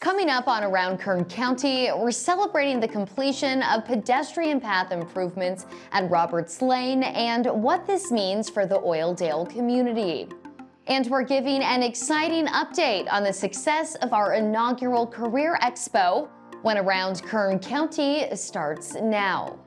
Coming up on Around Kern County, we're celebrating the completion of pedestrian path improvements at Roberts Lane and what this means for the Oildale community. And we're giving an exciting update on the success of our inaugural Career Expo when Around Kern County starts now.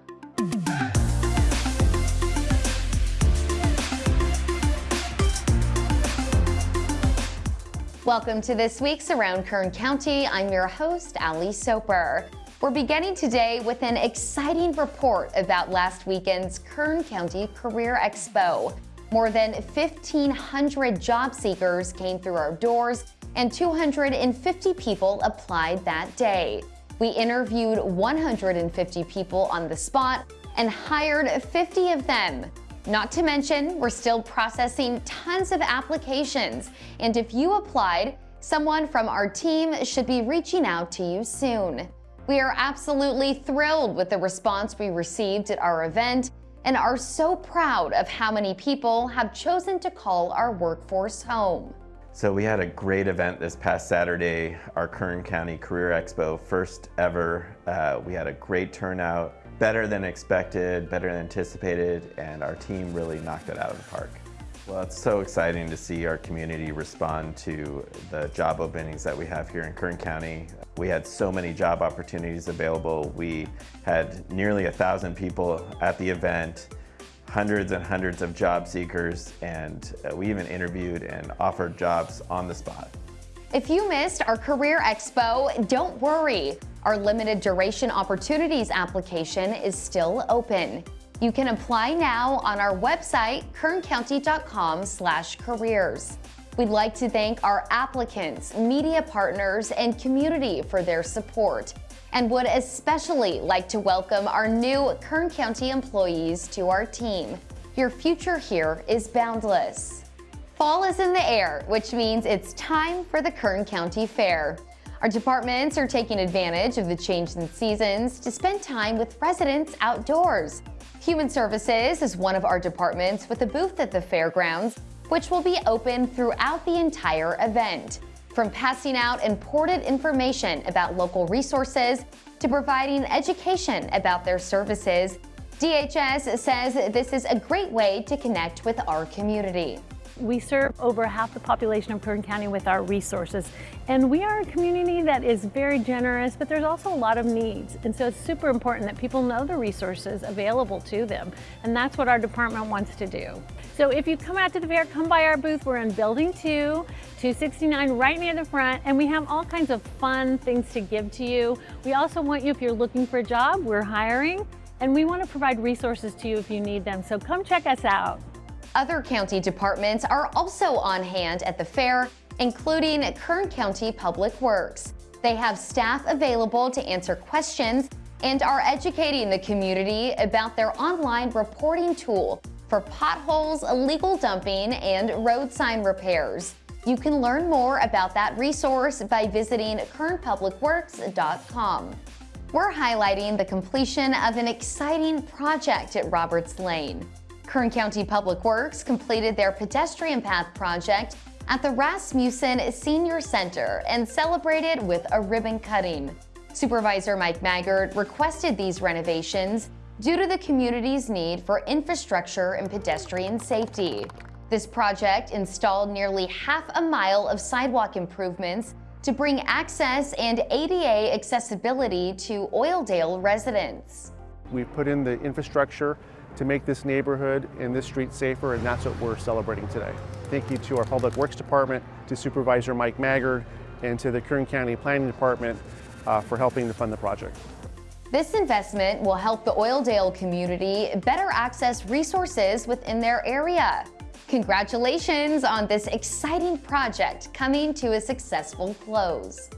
Welcome to this week's Around Kern County. I'm your host, Ali Soper. We're beginning today with an exciting report about last weekend's Kern County Career Expo. More than 1,500 job seekers came through our doors and 250 people applied that day. We interviewed 150 people on the spot and hired 50 of them. Not to mention, we're still processing tons of applications, and if you applied, someone from our team should be reaching out to you soon. We are absolutely thrilled with the response we received at our event and are so proud of how many people have chosen to call our workforce home. So we had a great event this past Saturday, our Kern County Career Expo, first ever. Uh, we had a great turnout better than expected, better than anticipated, and our team really knocked it out of the park. Well, it's so exciting to see our community respond to the job openings that we have here in Kern County. We had so many job opportunities available. We had nearly a thousand people at the event, hundreds and hundreds of job seekers, and uh, we even interviewed and offered jobs on the spot. If you missed our Career Expo, don't worry. Our limited duration opportunities application is still open. You can apply now on our website, kerncounty.com slash careers. We'd like to thank our applicants, media partners, and community for their support, and would especially like to welcome our new Kern County employees to our team. Your future here is boundless. Fall is in the air, which means it's time for the Kern County Fair. Our departments are taking advantage of the change in seasons to spend time with residents outdoors. Human Services is one of our departments with a booth at the fairgrounds, which will be open throughout the entire event. From passing out important information about local resources to providing education about their services, DHS says this is a great way to connect with our community. We serve over half the population of Kern County with our resources. And we are a community that is very generous, but there's also a lot of needs. And so it's super important that people know the resources available to them. And that's what our department wants to do. So if you come out to the fair, come by our booth. We're in Building 2, 269, right near the front. And we have all kinds of fun things to give to you. We also want you, if you're looking for a job, we're hiring. And we want to provide resources to you if you need them. So come check us out. Other county departments are also on hand at the fair, including Kern County Public Works. They have staff available to answer questions and are educating the community about their online reporting tool for potholes, illegal dumping, and road sign repairs. You can learn more about that resource by visiting kernpublicworks.com. We're highlighting the completion of an exciting project at Roberts Lane. Kern County Public Works completed their pedestrian path project at the Rasmussen Senior Center and celebrated with a ribbon cutting. Supervisor Mike Maggard requested these renovations due to the community's need for infrastructure and pedestrian safety. This project installed nearly half a mile of sidewalk improvements to bring access and ADA accessibility to Oildale residents. We've put in the infrastructure to make this neighborhood and this street safer, and that's what we're celebrating today. Thank you to our Public Works Department, to Supervisor Mike Maggard, and to the Kern County Planning Department uh, for helping to fund the project. This investment will help the Oildale community better access resources within their area. Congratulations on this exciting project coming to a successful close.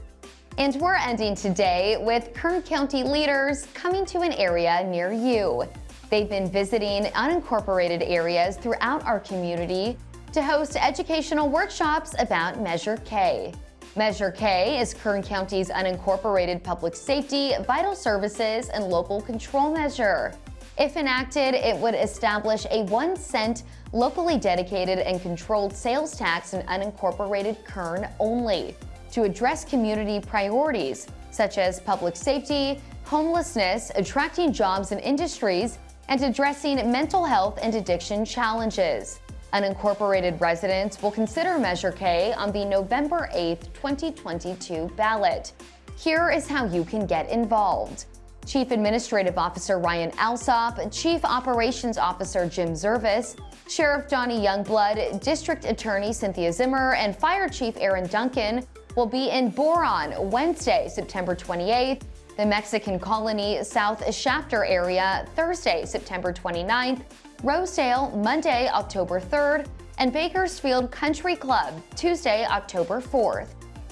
And we're ending today with Kern County leaders coming to an area near you. They've been visiting unincorporated areas throughout our community to host educational workshops about Measure K. Measure K is Kern County's unincorporated public safety, vital services, and local control measure. If enacted, it would establish a one cent locally dedicated and controlled sales tax in unincorporated Kern only. to address community priorities such as public safety, homelessness, attracting jobs and industries, and addressing mental health and addiction challenges. Unincorporated residents will consider Measure K on the November 8, 2022 ballot. Here is how you can get involved. Chief Administrative Officer Ryan Alsop, Chief Operations Officer Jim Zervis, Sheriff Donny Youngblood, District Attorney Cynthia Zimmer, and Fire Chief Aaron Duncan will be in Boron Wednesday, September 28th, the Mexican Colony South Shafter area Thursday, September 29th, Rosedale Monday, October 3rd, and Bakersfield Country Club Tuesday, October 4th.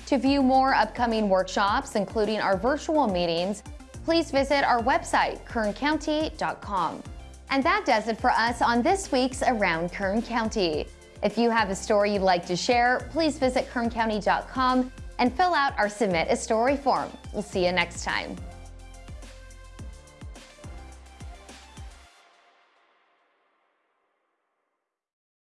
To view more upcoming workshops, including our virtual meetings, please visit our website, kerncounty.com. And that does it for us on this week's Around Kern County. If you have a story you'd like to share, please visit kerncounty.com and fill out our Submit a Story form. We'll see you next time.